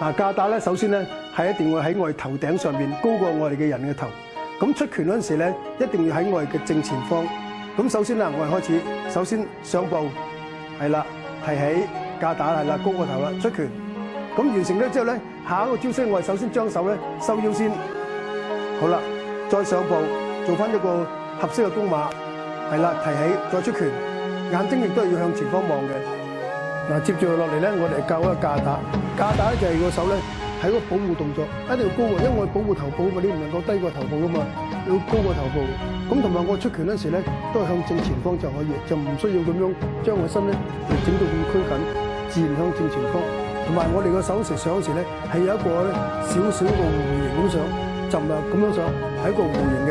嗱架打咧，首先咧系一定会喺我哋头顶上面高过我哋嘅人嘅头。咁出拳嗰阵时咧，一定要喺我哋嘅正前方。咁首先啦，我哋开始，首先上步，系啦，係喺架打系啦，高个头啦，出拳。咁完成咗之后咧，下一个招式我哋首先将手咧收腰先，好啦，再上步，做翻一个合适嘅弓马。系啦，提起再出拳，眼睛亦都系要向前方望嘅。嗱，接住落嚟咧，我哋教一个架打，架打就系个手咧喺个保护动作，一定要高喎，因为我保护头部嘛，你唔能够低过头部噶嘛，要高过头部。咁同埋我出拳嗰时咧，都系向正前方就可以，就唔需要咁样将个身咧整到咁拘紧，自然向正前方。同埋我哋个手食上嗰时咧，系有一个咧少少一个弧形咁上，就唔系咁样上，系一个弧形嘅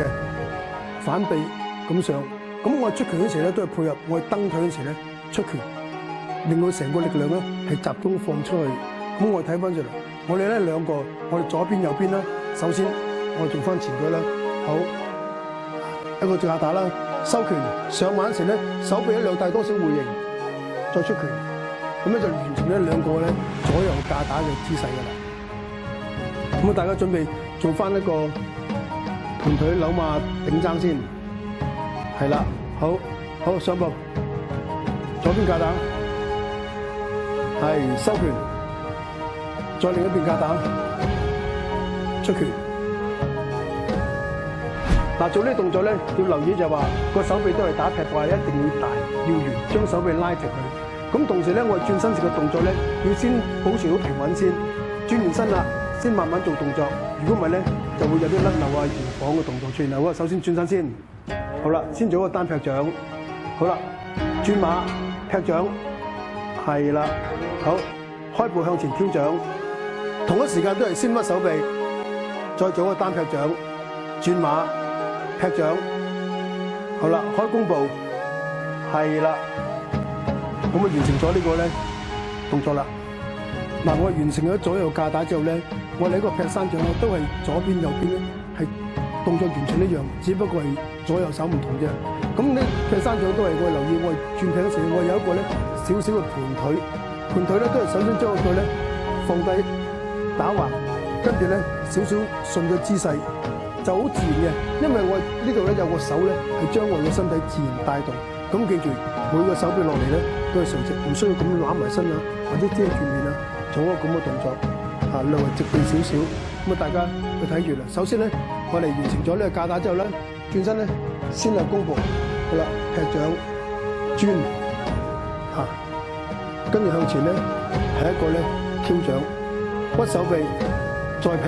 反臂咁上。咁我出拳嗰时咧，都系配合我蹬腿嗰时咧出拳，令到成个力量咧系集中放出去。咁我睇翻出嚟，我哋咧两个，我哋左边右边啦。首先，我做翻前举啦，好，一个正下打啦，收拳上晚时咧，手臂咧两大多少回形，再出拳，咁咧就完成一两个咧左右架打嘅姿势噶啦。咁啊，大家准备做翻一个盘腿扭马顶踭先。系啦，好好上步，左边架打，系收拳，再另一边架打，出拳。嗱，做呢啲动作咧，要留意就话个手臂都系打劈话，一定要大要圆，将手臂拉直佢。咁同时咧，我转身时嘅动作咧，要先保持好平稳先，转完身啦，先慢慢做动作。如果唔系咧，就会有啲甩扭啊、摇晃嘅动作出现。好啊，首先转身先。好啦，先做一个单劈掌，好啦，转马劈掌，系啦，好，开步向前挑掌，同一时间都系先屈手臂，再做一个单劈掌，转马劈掌，好啦，开弓步，系啦，咁啊完成咗呢个咧动作啦。嗱，我完成咗左右架打之后咧，我呢个劈山掌都系左边右边咧系。動作完全一樣，只不過係左右手唔同啫。咁呢，劈山掌都係我留意，我轉嘅時，我有一個咧少少嘅盤腿，盤腿咧都係首先將個腳咧放低打橫，跟住咧少少順嘅姿勢就好自然嘅。因為我呢度咧有個手咧係將我嘅身體自然帶動。咁記住每個手臂落嚟咧都係垂直，唔需要咁攬埋身啊，或者遮住面啊，做一個咁嘅動作啊，兩條直線少少。咁啊，大家去睇住啦。首先咧。我哋完成咗呢个架打之后咧，转身咧先系弓步，好啦，劈掌转吓，跟住向前咧系一个咧挑掌，屈手臂再劈，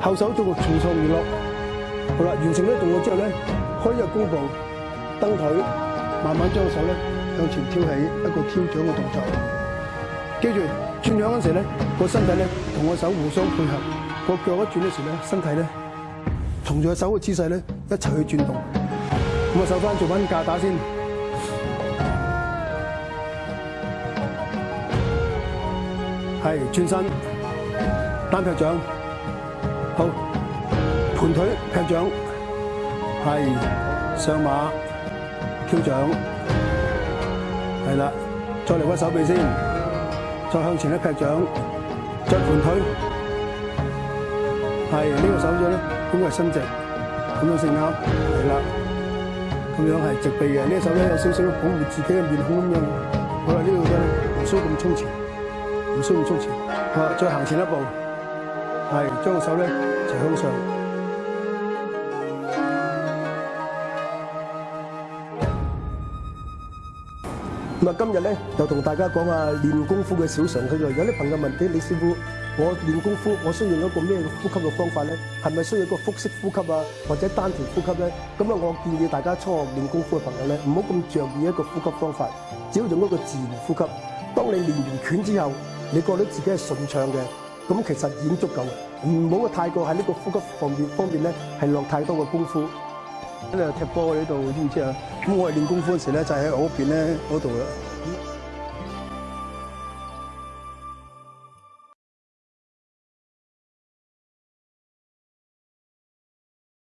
后手做个重创后落，好啦，完成呢动作之后咧开一个弓步蹬腿，慢慢将手咧向前挑起一个挑掌嘅动作，记住转掌嗰时咧个身体咧同个手互相配合。个脚一转嘅时咧，身体咧，同住个手嘅姿势咧，一齐去转动。咁啊，手翻做翻架打先，系转身，单劈掌，好，盘腿劈掌，系上马，跳掌，系啦，再嚟个手臂先，再向前一劈掌，再盘腿。系呢个手掌咧，咁係伸直，咁样成啱，系啦，咁样系直臂嘅。呢个、手咧有少少保护自己嘅面孔咁样。好啦，呢度咧唔需要咁冲前，唔需要咁冲前。好再行前一步，系将个手咧就向上。咁啊，今日咧就同大家讲下练功夫嘅小常识。有啲朋友问啲李师傅。我练功夫，我需要一个咩呼吸嘅方法咧？系咪需要一个腹式呼吸啊，或者单田呼吸咧？咁啊，我建议大家初学练功夫嘅朋友咧，唔好咁着意一个呼吸方法，只要用一个自然呼吸。当你练完拳之后，你觉得自己系顺畅嘅，咁其实经足够唔好太过喺呢个呼吸方面方面咧，系落太多嘅功夫。今日踢波喺度，知唔知啊？咁我练功夫嗰时咧，就喺我屋边咧嗰度啦。